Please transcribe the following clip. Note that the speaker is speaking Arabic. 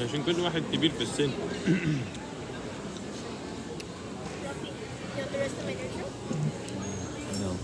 عشان كل واحد كبير في السن No.